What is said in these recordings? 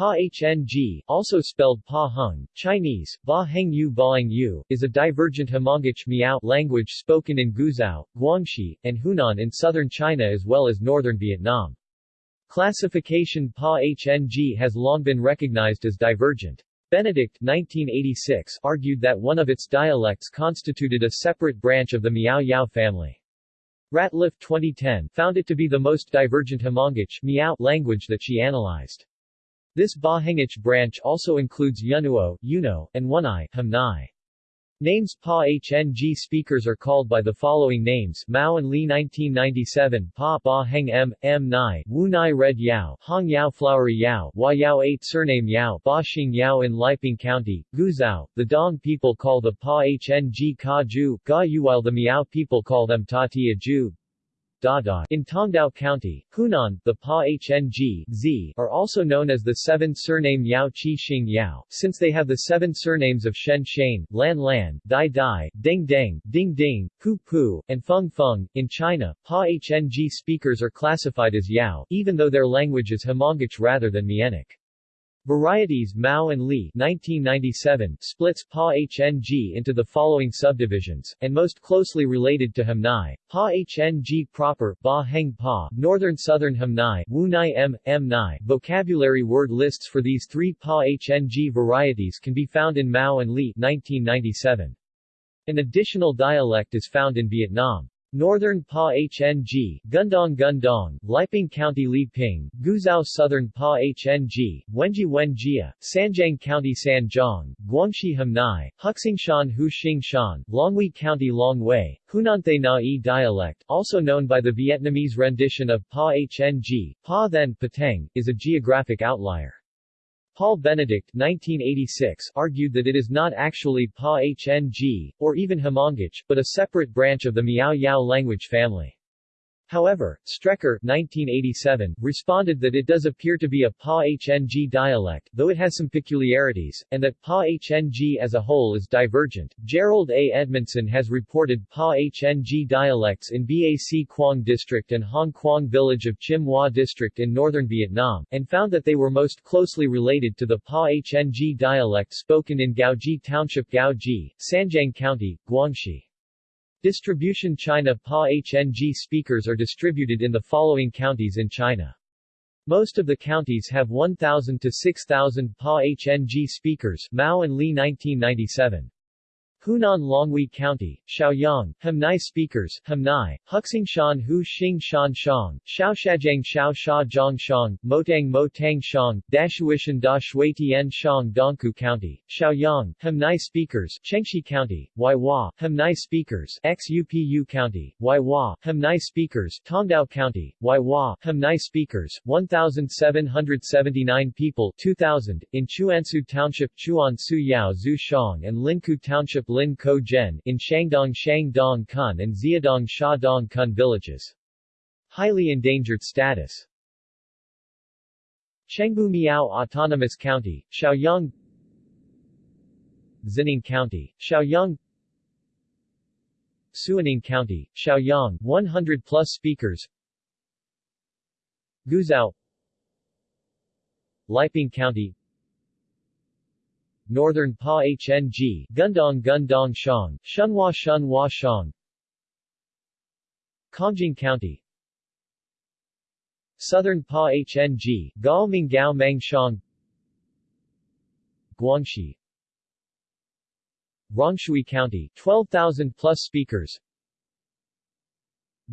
Pa Hng, also spelled Pa Hung, Chinese, Ba Heng Yu is a divergent Hmongic Miao language spoken in Guizhou, Guangxi, and Hunan in southern China as well as northern Vietnam. Classification Pa Hng has long been recognized as divergent. Benedict 1986 argued that one of its dialects constituted a separate branch of the Miao Yao family. Ratliff 2010 found it to be the most divergent Hmongic Miao language that she analyzed. This Bahengic branch also includes Yunuo, Yuno, and Wunai, Hamnai. Names Pa Hng speakers are called by the following names Mao and Li 1997 Pa Ba Heng M, M Nai, Wu Nai Red Yao, Hong Yao Flowery Yao, Hua Yao 8 Surname Yao, Ba Xing Yao in Liping County, Guizhou. The Dong people call the Pa Hng Ka Ju, Ga Yu while the Miao people call them Ta Ju, In Tongdao County, Hunan, the Pa Hng Z are also known as the seven surname Yao Qi Xing Yao, since they have the seven surnames of Shen Shane, Lan Lan, Dai Dai, Ding Ding, Ding Ding, Pu Pu, and Feng Feng. In China, Pa Hng speakers are classified as Yao, even though their language is Hmongic rather than Mienic. Varieties Mao and Li 1997 splits Pa Hng into the following subdivisions, and most closely related to Hamnai, Pa Hng proper, Ba Heng Pa, Northern Southern Hamnai, Wu Nai M, M Nai. Vocabulary word lists for these three Pa Hng varieties can be found in Mao and Li 1997. An additional dialect is found in Vietnam. Northern Pa Hng, Gundong Gundong, Liping County Li Ping, Guizhou Southern Pa Hng, Wenji Wenjia, Sanjiang County Sanjiang, Guangxi Hamnai, Huxingshan Hu Shan, Longhui County Long Wei, Hunanthe Na dialect, also known by the Vietnamese rendition of Pa Hng, Pa Then Pateng, is a geographic outlier. Paul Benedict 1986 argued that it is not actually Pa Hng, or even Hmongic, but a separate branch of the Miao Yao language family. However, Strecker 1987, responded that it does appear to be a Pa-Hng dialect, though it has some peculiarities, and that Pa-Hng as a whole is divergent. Jerold A. Edmondson has reported Pa-Hng dialects in Bac Quang District and Hong Quang Village of Chim Hoa District in northern Vietnam, and found that they were most closely related to the Pa-Hng dialect spoken in Gaoji Township Gaoji, Sanjiang County, Guangxi. Distribution China Pa Hng speakers are distributed in the following counties in China. Most of the counties have 1,000 to 6,000 Pa Hng speakers Mao and Li 1997. Hunan Longhui County, Shaoyang, Hamnai speakers, Hamnai, Huxingshan Hu Xing Shan Shang, Shaoshajang Shao Sha Zhang Shang, Motang Motang Shang, Dashuishan Da Shuitian Shang Dongkou County, Shaoyang, Hamnai speakers, Chenxi County, Huaihua, Hamnai speakers, Xupu County, Huaihua, Hamnai speakers, Tongdao County, Huaihua, Hamnai speakers, 1,779 people 2000, in Chuansu Township Chuan Su Yao Zhu Shang and Linkou Township Lin Ko Zhen in Shangdong Shangdong Kun and Xiadong Dong Kun villages. Highly endangered status. Chengbu Miao Autonomous County, Shaoyang Xinning County, Shaoyang Suining County, Shaoyang 100 plus speakers. Guizhou. Liping County Northern Pa Hng, Gundong Gundong Shang, Shunhua Shunhua Shang. Kongjing County. Southern Pa Hng, Gao Minggao Mang Shang. Guangxi. Rongshui County 12,000 plus speakers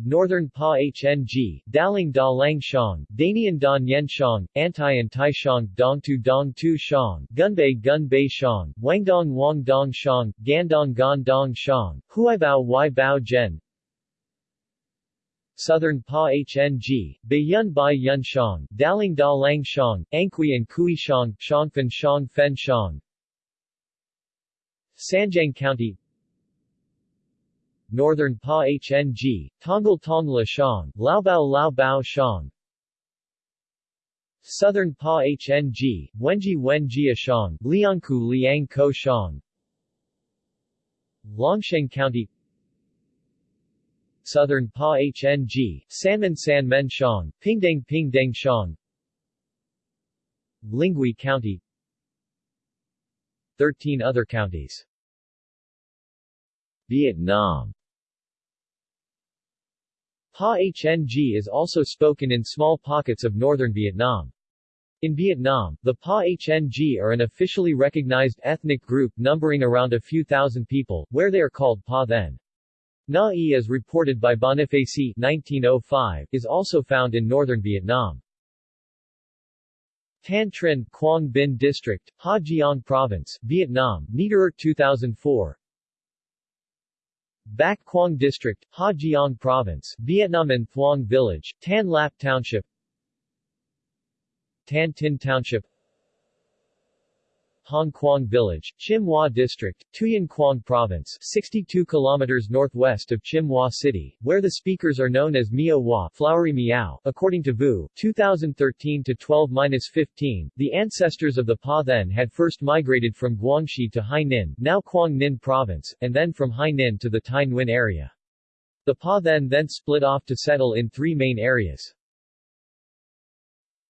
Northern Pa Hng, Daling Da Lang Shang, Danian Dan Yen Shang, Antian Tai Shang, Dong Tu Dong Tu Shang, Gunbei Gun Bei Shang, Wangdong Wang Dong Shang, Gandong Gan Dong Shang, Huaibao Wai Bao Zhen, Southern Pa Hng, Baiyun Bai Yun Shang, Daling Da Lang Shang, Angqui and Kui Shang, Shangfen Shang Fen Shang, Sanjiang County Northern Pa Hng, Tonggal Tongla Shang, Laobao Laobao Shang. Southern Pa Hng, Wenji Wenjia Shang, Liangku Liang Ko Shang. Longsheng County. Southern Pa Hng, Sanmen San Men Shang, Pingdeng Pingdeng Shang. Lingui County. 13 other counties. Vietnam Pa-HNG is also spoken in small pockets of northern Vietnam. In Vietnam, the Pa-HNG are an officially recognized ethnic group numbering around a few thousand people, where they are called Pa then. Na-e as reported by Bonifacy 1905, is also found in northern Vietnam. Tan Trinh, Quang Binh District, Ha Giang Province, Vietnam, Niederer 2004 Bac Quang District, Ha Giang Province, Vietnam and Thuong Village, Tan Lap Township Tan Tin Township Hong Quang Village, Chim Hoa District, Tuyen Quang Province, 62 kilometers northwest of Chim Hoa City, where the speakers are known as Mio Hoa, Flowery Miao. According to Vu, 2013 to 12-15, the ancestors of the Pa then had first migrated from Guangxi to Hai Ninh, now Quang Ninh Province, and then from Hai Ninh to the Tai Nguyen area. The Pa then then split off to settle in three main areas.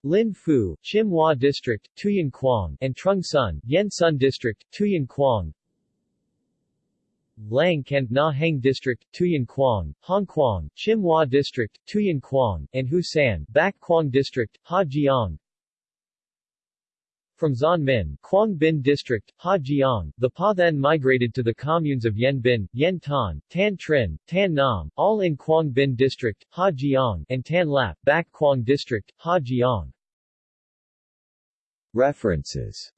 Lin Phu, Chim Hoa District, Tuyen Quang, and Trung Sun, Yen Sun District, Tuyen Quang, Lang Kent Na Hang District, Tuyen Quang, Hong Quang, Chim Hoa District, Tuyen Quang, and Hu San, Bac Quang District, Ha Giang. From Xuan Minh, Quang Binh District, Ha Giang, the Pa then migrated to the communes of Yen Binh, Yen Tan, Tan Trinh, Tan Nam, all in Quang Binh District, Ha Giang, and Tan Lap, Bac Quang District, Ha Giang. References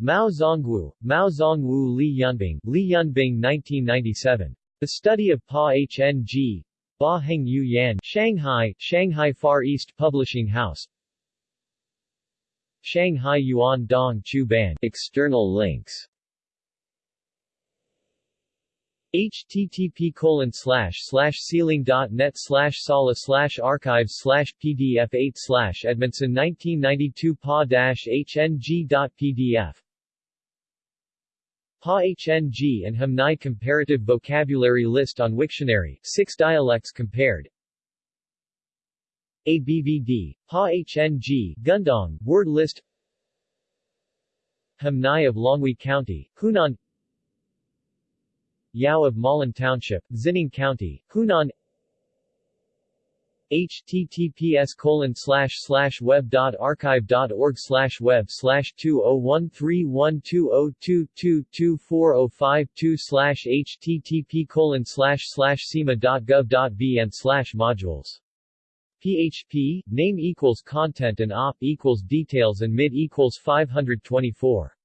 Mao Zongwu, Mao Zongwu Li Yunbing, Li Yunbing 1997. The Study of Pa-HNG, Ba Heng Yu Yan, Shanghai, Shanghai Far East Publishing House, Shanghai Yuan Dong Chu Ban External links. Http colon slash slash sealang.net slash sala slash archives slash pdf 8 slash edmondson 1992 pa dash hng.pdf Pa HNG and Ham Nai Comparative Vocabulary List on Wiktionary, 6 dialects compared ABVD, Pa HNG, Gundong, Word List Ham Nai of Longhui County, Hunan Yao of Malen Township, Xinning County, Hunan https colon slash slash web dot archive dot org slash web slash two oh one three one two oh two two two four oh five two slash http colon slash slash sema dot gov dot vn slash modules PHP, name equals content and op equals details and mid equals 524